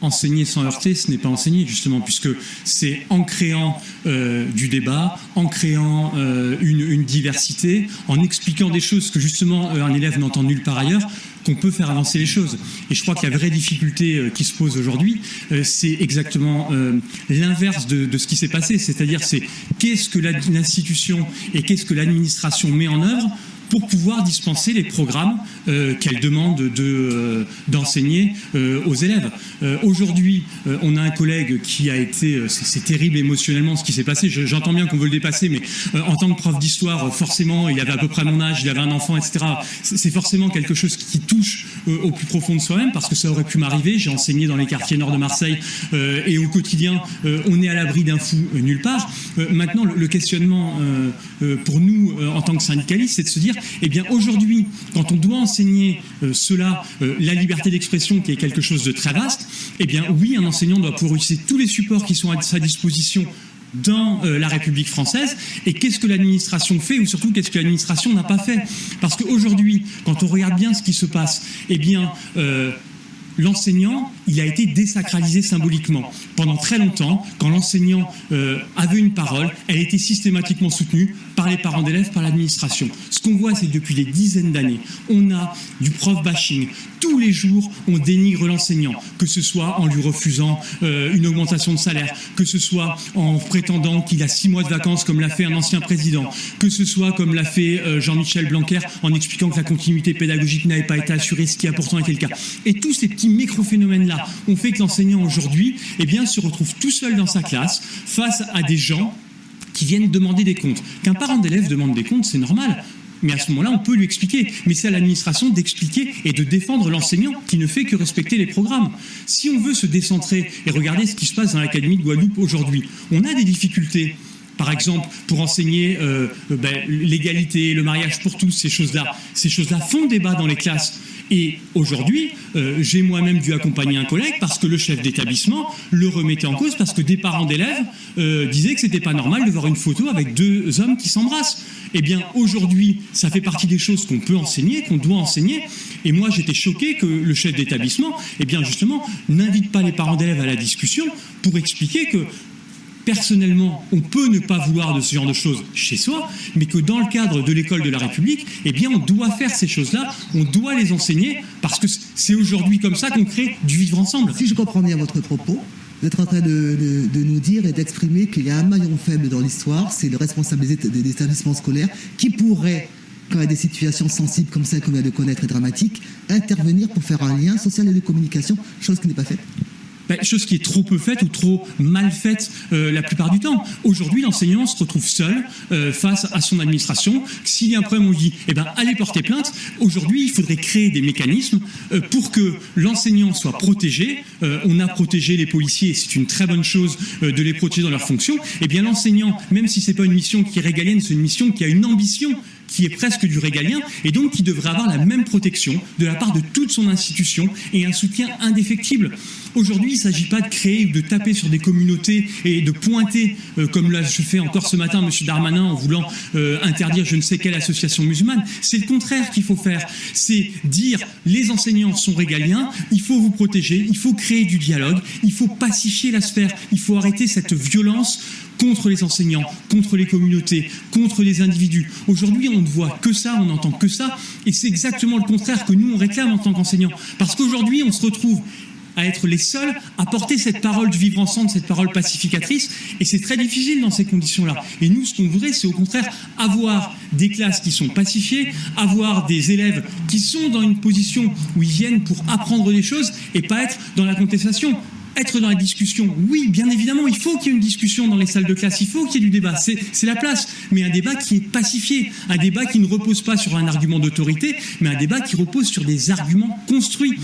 enseigner sans heurter, ce n'est pas enseigner justement, puisque c'est en créant euh, du débat, en créant euh, une, diversité, en expliquant des choses que justement un élève n'entend nulle part ailleurs, qu'on peut faire avancer les choses. Et je crois que la vraie difficulté qui se pose aujourd'hui, c'est exactement l'inverse de, de, ce qui s'est passé, c'est-à-dire c'est qu'est-ce que l'institution et qu'est-ce que l'administration met en œuvre pour pouvoir dispenser les programmes euh, qu'elle demande euh, d'enseigner de, euh, aux élèves. Aujourd'hui, on a un collègue qui a été, c'est terrible émotionnellement ce qui s'est passé, j'entends bien qu'on veut le dépasser, mais en tant que prof d'histoire, forcément, il avait à peu près mon âge, il avait un enfant, etc. C'est forcément quelque chose qui touche au plus profond de soi-même, parce que ça aurait pu m'arriver, j'ai enseigné dans les quartiers nord de Marseille, et au quotidien, on est à l'abri d'un fou nulle part. maintenant, le questionnement pour nous, en tant que syndicalistes, c'est de se dire eh bien aujourd'hui, quand on doit enseigner euh, cela, euh, la liberté d'expression qui est quelque chose de très vaste, eh bien oui, un enseignant doit pouvoir utiliser tous les supports qui sont à sa disposition dans euh, la République française. Et qu'est-ce que l'administration fait ou surtout qu'est-ce que l'administration n'a pas fait? Parce qu'aujourd'hui quand on regarde bien ce qui se passe eh bien l'enseignant, il a été désacralisé symboliquement. Pendant très longtemps, quand l'enseignant euh, avait une parole, elle était systématiquement soutenue par les parents d'élèves, par l'administration. Ce qu'on voit, c'est que depuis des dizaines d'années, on a du prof bashing. Tous les jours, on dénigre l'enseignant, que ce soit en lui refusant euh, une augmentation de salaire, que ce soit en prétendant qu'il a six mois de vacances, comme l'a fait un ancien président, que ce soit comme l'a fait euh, Jean-Michel Blanquer, en expliquant que la continuité pédagogique n'avait pas été assurée, ce qui a pourtant été le cas. Et tous ces petits micro-phénomènes-là ont fait que l'enseignant aujourd'hui eh bien, se retrouve tout seul dans sa classe face à des gens qui viennent demander des comptes. Qu'un parent d'élève demande des comptes, c'est normal. Mais à ce moment-là, on peut lui expliquer. Mais c'est à l'administration d'expliquer et de défendre l'enseignant qui ne fait que respecter les programmes. Si on veut se décentrer et regarder ce qui se passe dans l'Académie de Guadeloupe aujourd'hui, on a des difficultés par exemple, pour enseigner euh, ben, l'égalité, le mariage pour tous, ces choses-là. Ces choses-là font débat dans les classes. Et aujourd'hui, euh, j'ai moi-même dû accompagner un collègue parce que le chef d'établissement le remettait en cause parce que des parents d'élèves euh, disaient que c'était pas normal de voir une photo avec deux hommes qui s'embrassent. Eh bien, aujourd'hui, ça fait partie des choses qu'on peut enseigner, qu'on doit enseigner. Et moi, j'étais choqué que le chef d'établissement, eh bien, justement, n'invite pas les parents d'élèves à la discussion pour expliquer que personnellement, on peut ne pas vouloir de ce genre de choses chez soi, mais que dans le cadre de l'école de la République, eh bien, on doit faire ces choses-là, on doit les enseigner, parce que c'est aujourd'hui comme ça qu'on crée du vivre ensemble. Si je comprends bien votre propos, vous êtes en train de, nous dire et d'exprimer qu'il y a un maillon faible dans l'histoire, c'est le responsable des établissements scolaires qui pourrait quand il y a des situations sensibles comme celle qu'on vient de connaître et dramatiques, intervenir pour faire un lien social et de communication, chose qui n'est pas faite ben, chose qui est trop peu faite ou trop mal faite euh, la plupart du temps. Aujourd'hui, l'enseignant se retrouve seul euh, face à son administration. S'il y a un problème, on dit eh ben, allez porter plainte. Aujourd'hui, il faudrait créer des mécanismes euh, pour que l'enseignant soit protégé. on a protégé les policiers, c'est une très bonne chose de les protéger dans leurs fonctions. Eh bien, l'enseignant, même si c'est pas une mission qui est régalienne, c'est une mission qui a une ambition qui est presque du régalien, et donc qui devrait avoir la même protection de la part de toute son institution et un soutien indéfectible. Aujourd'hui, ne s'agit pas de créer ou de taper sur des communautés et de pointer, euh, comme l'a fait encore ce matin M. Darmanin en voulant euh, interdire je ne sais quelle association musulmane. C'est le contraire qu'il faut faire. C'est dire les enseignants sont régaliens, il faut vous protéger, il faut créer du dialogue, il faut pacifier la sphère, il faut arrêter cette violence contre les enseignants, contre les communautés, contre les individus. Aujourd'hui, on ne voit que ça, on n'entend que ça, et c'est exactement le contraire que nous, on réclame en tant qu'enseignants. Parce qu'aujourd'hui, on se retrouve à être les seuls à porter cette parole du vivre ensemble, cette parole pacificatrice, et c'est très difficile dans ces conditions-là. Et nous, ce qu'on voudrait, c'est au contraire avoir des classes qui sont pacifiées, avoir des élèves qui sont dans une position où ils viennent pour apprendre des choses et pas être dans la contestation. Être dans la discussion, oui, bien évidemment, il faut qu'il y ait une discussion dans les salles de classe, il faut qu'il y ait du débat, c'est la place, mais un débat qui est pacifié, un débat qui ne repose pas sur un argument d'autorité, mais un débat qui repose sur des arguments construits.